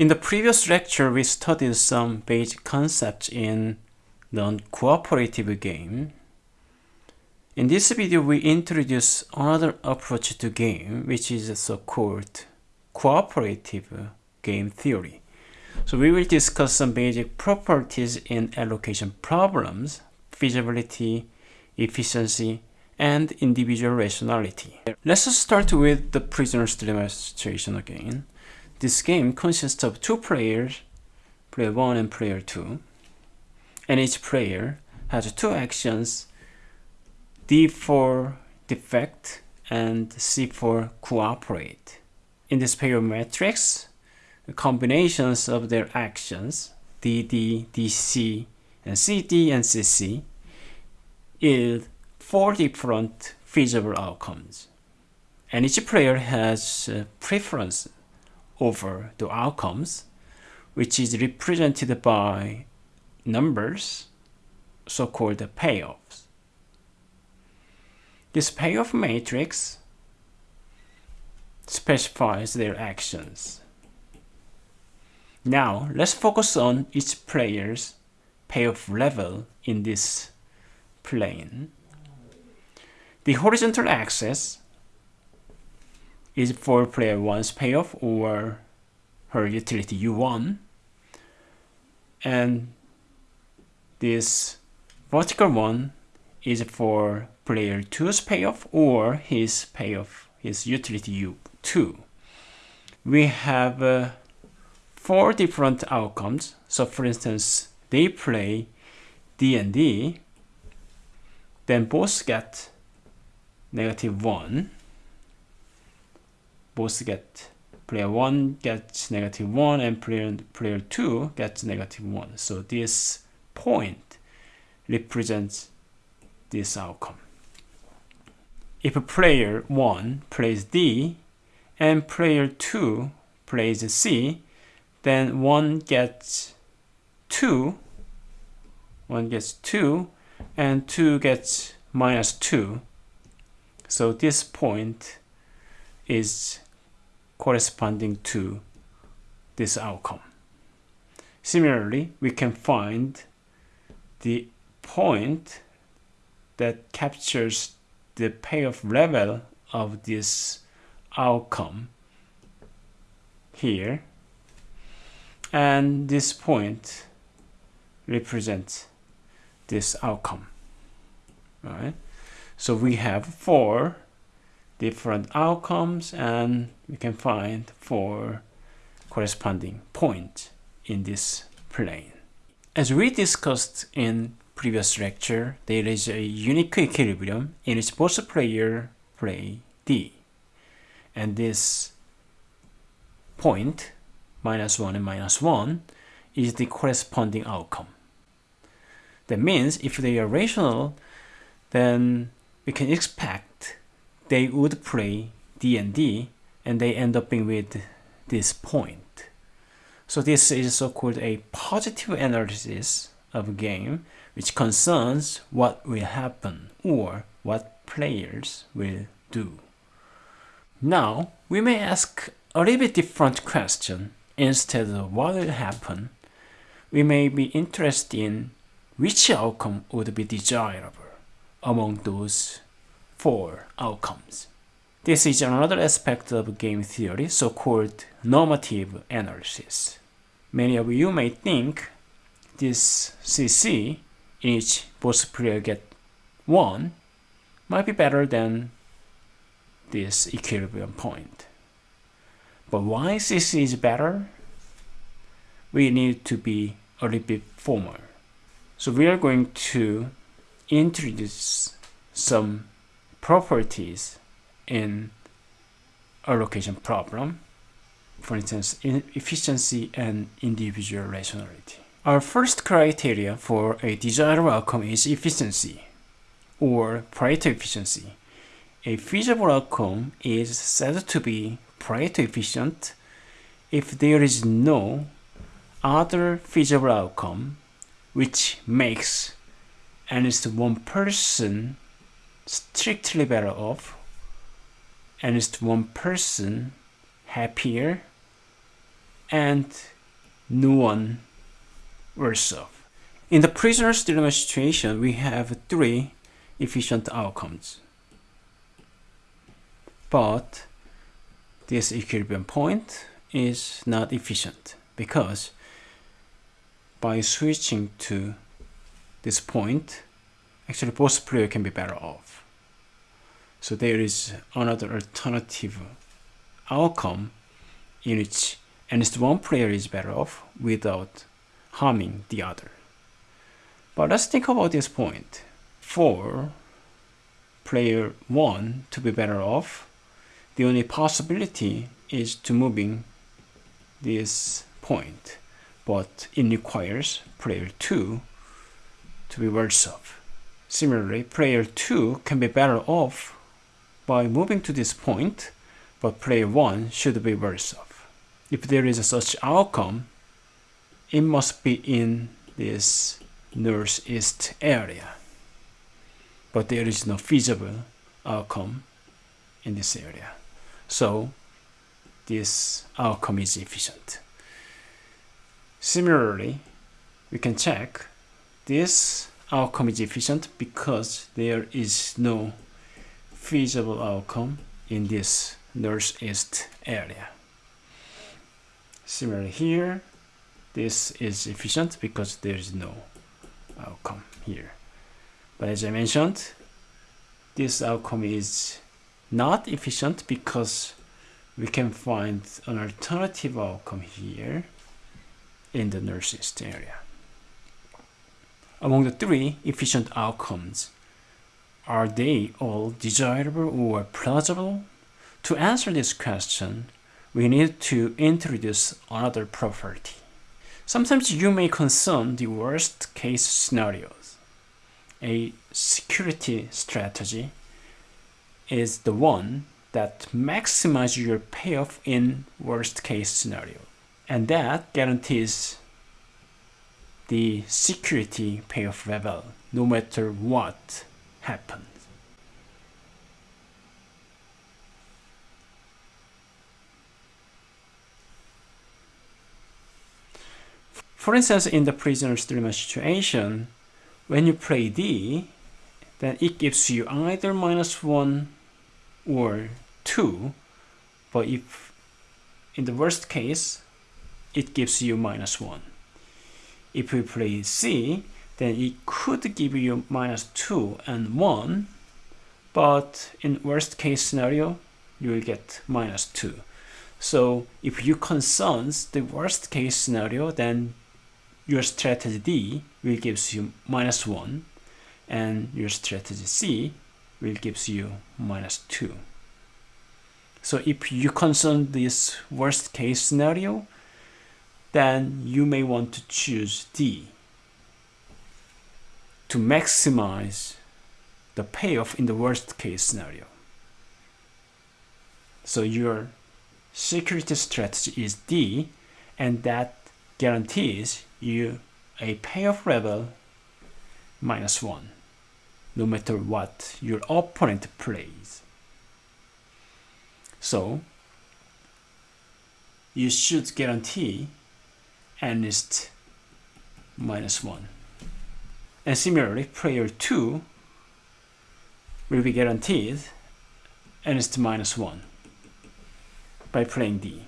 In the previous lecture, we studied some basic concepts in non-cooperative game. In this video, we introduce another approach to game, which is so-called cooperative game theory. So we will discuss some basic properties in allocation problems, feasibility, efficiency, and individual rationality. Let's start with the prisoner's demonstration again. This game consists of two players, player 1 and player 2, and each player has two actions, D for defect and C for cooperate. In this pair matrix, the combinations of their actions, DD, DC, and CD and CC, yield four different feasible outcomes. And each player has uh, a preference over the outcomes, which is represented by numbers, so-called payoffs. This payoff matrix specifies their actions. Now, let's focus on each player's payoff level in this plane. The horizontal axis is for player 1's payoff or her utility U1 and this vertical one is for player 2's payoff or his payoff, his utility U2. We have uh, four different outcomes. So for instance, they play D and D, then both get negative 1 both get player 1 gets negative 1 and player, player 2 gets negative 1. So this point represents this outcome. If player 1 plays D and player 2 plays C, then 1 gets 2, 1 gets 2, and 2 gets minus 2. So this point is corresponding to this outcome. Similarly, we can find the point that captures the payoff level of this outcome here and this point represents this outcome right so we have four different outcomes and we can find four corresponding points in this plane. As we discussed in previous lecture, there is a unique equilibrium in which both player play D. And this point, minus 1 and minus 1, is the corresponding outcome. That means if they are rational, then we can expect they would play D and D and they end up being with this point. So this is so-called a positive analysis of a game which concerns what will happen or what players will do. Now, we may ask a little bit different question instead of what will happen. We may be interested in which outcome would be desirable among those four outcomes. This is another aspect of game theory, so-called normative analysis. Many of you may think this CC, in which both players get 1, might be better than this equilibrium point. But why CC is better? We need to be a little bit formal. So we are going to introduce some properties in a allocation problem, for instance, in efficiency and individual rationality. Our first criteria for a desirable outcome is efficiency or Pareto efficiency. A feasible outcome is said to be Pareto efficient if there is no other feasible outcome which makes at least one person strictly better off and is one person happier and no one worse off. In the prisoner's dilemma situation, we have three efficient outcomes. But this equilibrium point is not efficient because by switching to this point, actually both player can be better off. So there is another alternative outcome in which at least one player is better off without harming the other. But let's think about this point. For player 1 to be better off, the only possibility is to moving this point, but it requires player 2 to be worse off. Similarly, player 2 can be better off by moving to this point, but player 1 should be worse off. If there is such outcome, it must be in this northeast area. But there is no feasible outcome in this area. So this outcome is efficient. Similarly, we can check this outcome is efficient because there is no feasible outcome in this northeast area. Similarly here, this is efficient because there is no outcome here. But as I mentioned, this outcome is not efficient because we can find an alternative outcome here in the northeast area. Among the three efficient outcomes, are they all desirable or plausible? To answer this question, we need to introduce another property. Sometimes you may concern the worst case scenarios. A security strategy is the one that maximizes your payoff in worst case scenario. And that guarantees the security payoff level no matter what happens. For instance, in the prisoner's dilemma situation, when you play D, then it gives you either minus 1 or 2, but if in the worst case, it gives you minus 1. If we play C, then it could give you minus 2 and 1, but in worst case scenario, you will get minus 2. So if you concerns the worst case scenario, then your strategy D will gives you minus 1 and your strategy C will gives you minus 2. So if you concern this worst case scenario, then you may want to choose D to maximize the payoff in the worst case scenario. So your security strategy is D and that guarantees you a payoff level minus 1 no matter what your opponent plays. So you should guarantee at is minus 1. And similarly, player 2 will be guaranteed n is minus 1 by playing D.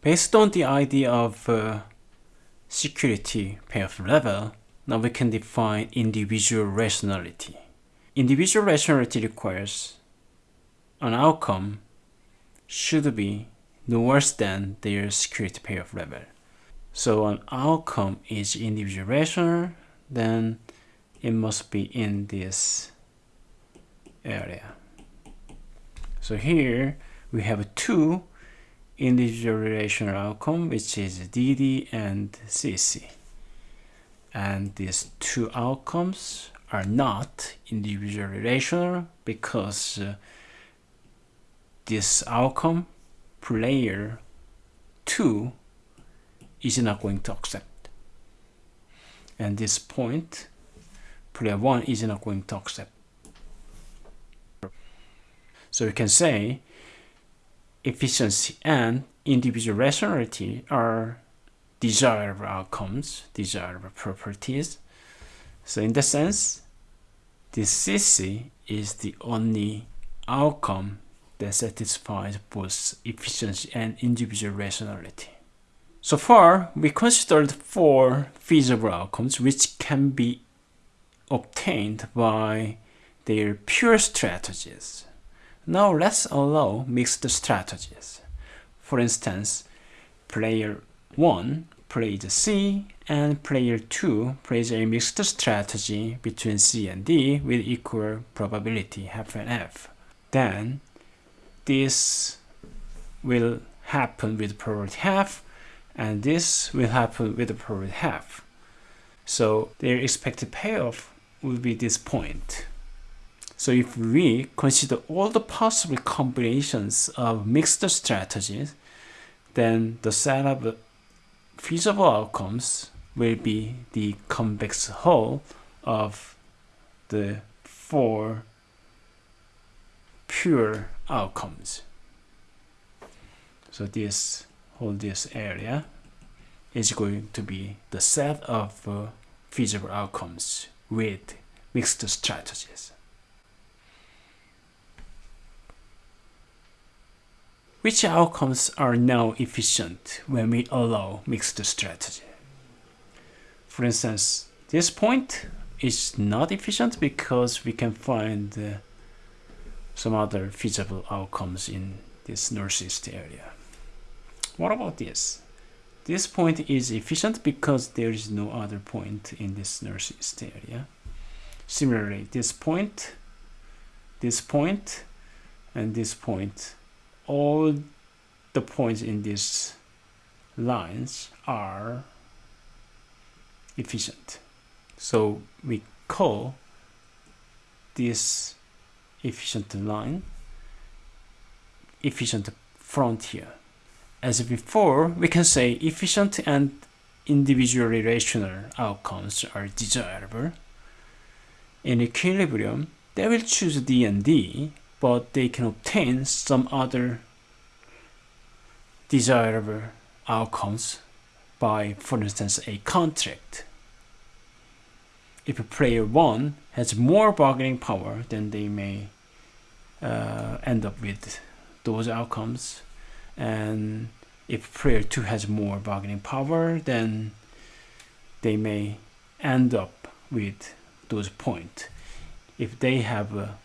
Based on the idea of uh, security payoff level, now we can define individual rationality. Individual rationality requires an outcome should be no worse than their security payoff level. So an outcome is individual rational, then it must be in this area. So here we have two individual rational outcome which is DD and CC and these two outcomes are not individual rational because uh, this outcome player 2 is not going to accept and this point player 1 is not going to accept so you can say efficiency and individual rationality are desirable outcomes, desirable properties. So in that sense, this CC is the only outcome that satisfies both efficiency and individual rationality. So far, we considered four feasible outcomes which can be obtained by their pure strategies. Now let's allow mixed strategies. For instance, player 1 plays C and player 2 plays a mixed strategy between C and D with equal probability half and half. Then this will happen with probability half and this will happen with the probability half. So their expected payoff will be this point. So if we consider all the possible combinations of mixed strategies, then the set of feasible outcomes will be the convex hull of the four pure outcomes. So this whole this area is going to be the set of uh, feasible outcomes with mixed strategies. Which outcomes are now efficient when we allow mixed strategy? For instance, this point is not efficient because we can find uh, some other feasible outcomes in this northeast area. What about this? This point is efficient because there is no other point in this northeast area. Similarly, this point, this point, and this point all the points in these lines are efficient. So we call this efficient line efficient frontier. As before, we can say efficient and individually rational outcomes are desirable. In equilibrium, they will choose D and D but they can obtain some other desirable outcomes by, for instance, a contract. If player 1 has more bargaining power, then they may uh, end up with those outcomes. And if player 2 has more bargaining power, then they may end up with those points. If they have a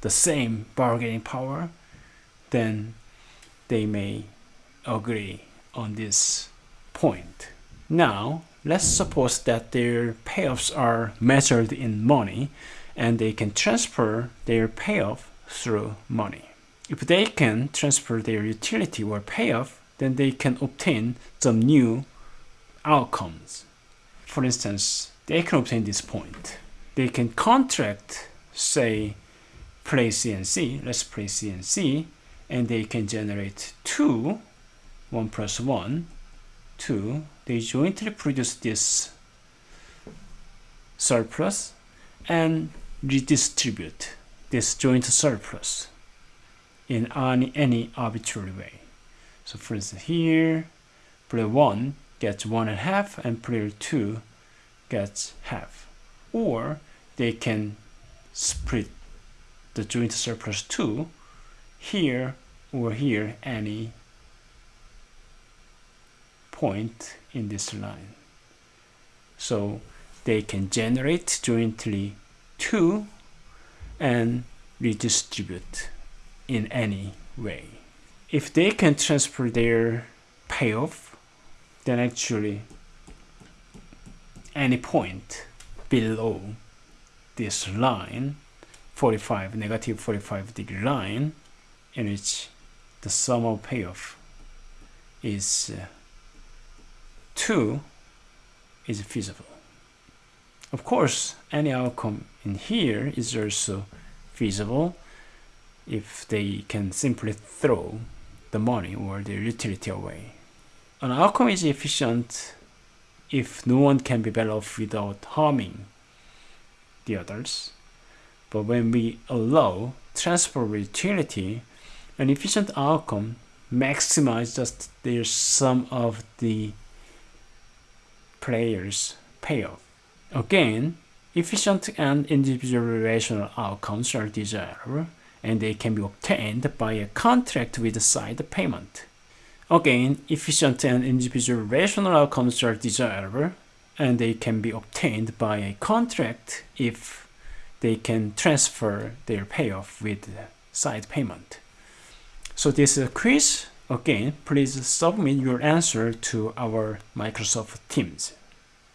the same bargaining power, then they may agree on this point. Now, let's suppose that their payoffs are measured in money and they can transfer their payoff through money. If they can transfer their utility or payoff, then they can obtain some new outcomes. For instance, they can obtain this point. They can contract, say, play CNC, let's play CNC, and they can generate two, one plus one, two. They jointly produce this surplus and redistribute this joint surplus in any, any arbitrary way. So for instance, here, player 1 gets one and a half and player 2 gets half. Or they can split the joint surplus 2 here or here any point in this line. So they can generate jointly 2 and redistribute in any way. If they can transfer their payoff, then actually any point below this line 45, negative 45 degree line in which the sum of payoff is uh, 2 is feasible. Of course, any outcome in here is also feasible if they can simply throw the money or the utility away. An outcome is efficient if no one can be better off without harming the others. But when we allow transfer utility, an efficient outcome maximizes just the sum of the players payoff. Again, efficient and individual rational outcomes are desirable and they can be obtained by a contract with a side payment. Again, efficient and individual rational outcomes are desirable and they can be obtained by a contract if they can transfer their payoff with side payment. So this is a quiz. Again, please submit your answer to our Microsoft Teams.